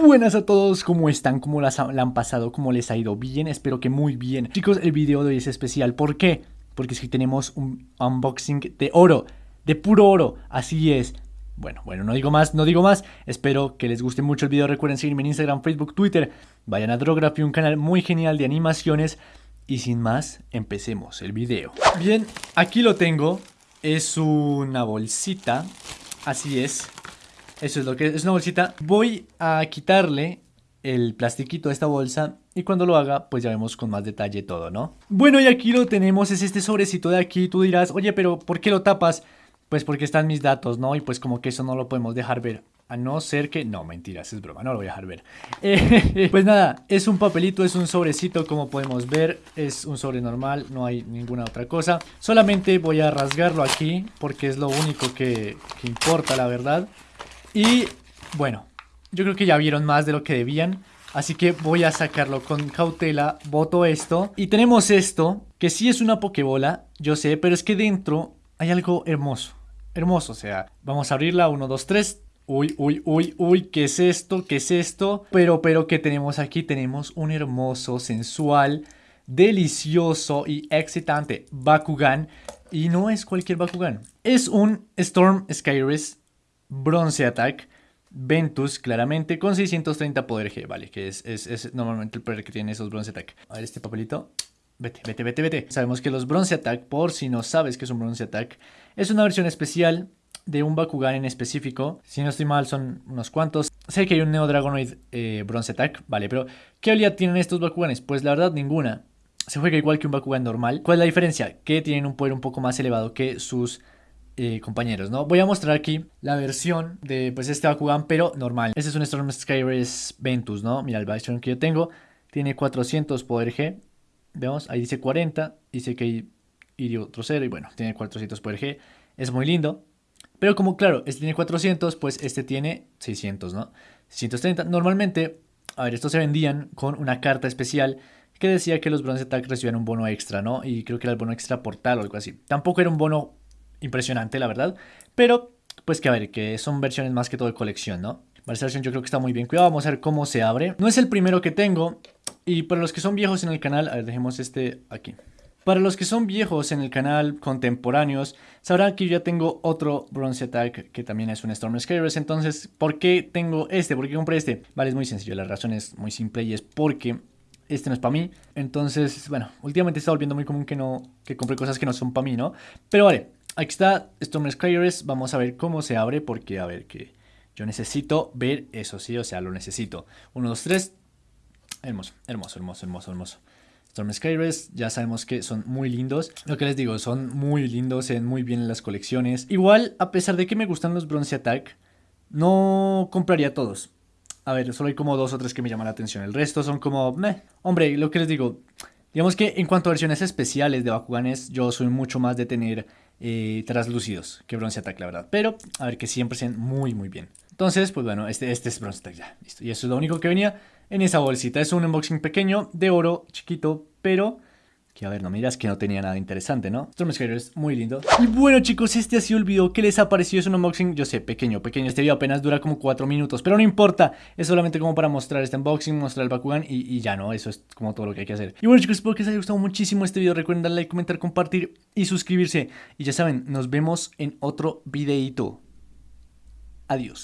Buenas a todos, ¿cómo están? ¿Cómo las la han pasado? ¿Cómo les ha ido? Bien, espero que muy bien. Chicos, el video de hoy es especial. ¿Por qué? Porque es que tenemos un unboxing de oro, de puro oro, así es. Bueno, bueno, no digo más, no digo más. Espero que les guste mucho el video. Recuerden seguirme en Instagram, Facebook, Twitter. Vayan a Drography, un canal muy genial de animaciones. Y sin más, empecemos el video. Bien, aquí lo tengo. Es una bolsita. Así es. Eso es lo que es una bolsita. Voy a quitarle el plastiquito de esta bolsa y cuando lo haga pues ya vemos con más detalle todo, ¿no? Bueno y aquí lo tenemos, es este sobrecito de aquí, tú dirás, oye pero ¿por qué lo tapas? Pues porque están mis datos, ¿no? Y pues como que eso no lo podemos dejar ver, a no ser que... No, mentiras, es broma, no lo voy a dejar ver Pues nada, es un papelito, es un sobrecito como podemos ver, es un sobre normal, no hay ninguna otra cosa Solamente voy a rasgarlo aquí porque es lo único que importa la verdad y bueno, yo creo que ya vieron más de lo que debían. Así que voy a sacarlo con cautela, boto esto. Y tenemos esto, que sí es una pokebola, yo sé, pero es que dentro hay algo hermoso. Hermoso, o sea, vamos a abrirla, 1, 2, 3. Uy, uy, uy, uy, ¿qué es esto? ¿Qué es esto? Pero, pero, ¿qué tenemos aquí? Tenemos un hermoso, sensual, delicioso y excitante Bakugan. Y no es cualquier Bakugan. Es un Storm Skyrus Bronce Attack, Ventus, claramente, con 630 poder G, vale, que es, es, normalmente el poder que tiene esos Bronze Attack. A ver este papelito. Vete, vete, vete, vete. Sabemos que los Bronze Attack, por si no sabes que es un Bronze Attack, es una versión especial de un Bakugan en específico. Si no estoy mal, son unos cuantos. Sé que hay un Neo Dragonoid eh, Bronze Attack, vale, pero ¿qué habilidad tienen estos Bakuganes? Pues la verdad, ninguna. Se juega igual que un Bakugan normal. ¿Cuál es la diferencia? Que tienen un poder un poco más elevado que sus eh, compañeros, ¿no? Voy a mostrar aquí la versión de pues este Bakugan, pero normal. Este es un Storm Skyrus Ventus, ¿no? Mira, el versión que yo tengo tiene 400 poder G. Vemos, ahí dice 40, dice que hay otro 0 y bueno, tiene 400 poder G. Es muy lindo. Pero como claro, este tiene 400, pues este tiene 600, ¿no? 630. Normalmente, a ver, estos se vendían con una carta especial que decía que los Bronze Attack recibían un bono extra, ¿no? Y creo que era el bono extra portal o algo así. Tampoco era un bono impresionante, la verdad. Pero, pues que a ver, que son versiones más que todo de colección, ¿no? Versión yo creo que está muy bien cuidado. Vamos a ver cómo se abre. No es el primero que tengo. Y para los que son viejos en el canal, a ver, dejemos este aquí. Para los que son viejos en el canal, contemporáneos, sabrán que yo ya tengo otro Bronze Attack que también es un Storm Skyrus. Entonces, ¿por qué tengo este? ¿Por qué compré este? Vale, es muy sencillo. La razón es muy simple y es porque este no es para mí. Entonces, bueno, últimamente está volviendo muy común que no que compre cosas que no son para mí, ¿no? Pero vale, Aquí está Storm Skyrus. Vamos a ver cómo se abre porque, a ver, que yo necesito ver eso, sí, o sea, lo necesito. 1, 2, 3. Hermoso, hermoso, hermoso, hermoso, hermoso. Storm Skyrus, ya sabemos que son muy lindos. Lo que les digo, son muy lindos, se ven muy bien en las colecciones. Igual, a pesar de que me gustan los Bronze Attack, no compraría todos. A ver, solo hay como dos o tres que me llaman la atención. El resto son como, meh. Hombre, lo que les digo, digamos que en cuanto a versiones especiales de Bakuganes, yo soy mucho más de tener eh, translúcidos que Bronze Attack, la verdad. Pero, a ver, que siempre sean muy, muy bien. Entonces, pues bueno, este, este es Bronze Attack ya, listo. Y eso es lo único que venía en esa bolsita. Es un unboxing pequeño, de oro, chiquito, pero que a ver, no me que no tenía nada interesante, ¿no? Storm es muy lindo. Y bueno chicos, este ha sido el video. ¿Qué les ha parecido? Es un unboxing, yo sé, pequeño, pequeño. Este video apenas dura como 4 minutos, pero no importa. Es solamente como para mostrar este unboxing, mostrar el Bakugan y, ya no. Eso es como todo lo que hay que hacer. Y bueno chicos, espero que les haya gustado muchísimo este video. Recuerden darle like, comentar, compartir y suscribirse. Y ya saben, nos vemos en otro videito. Adiós.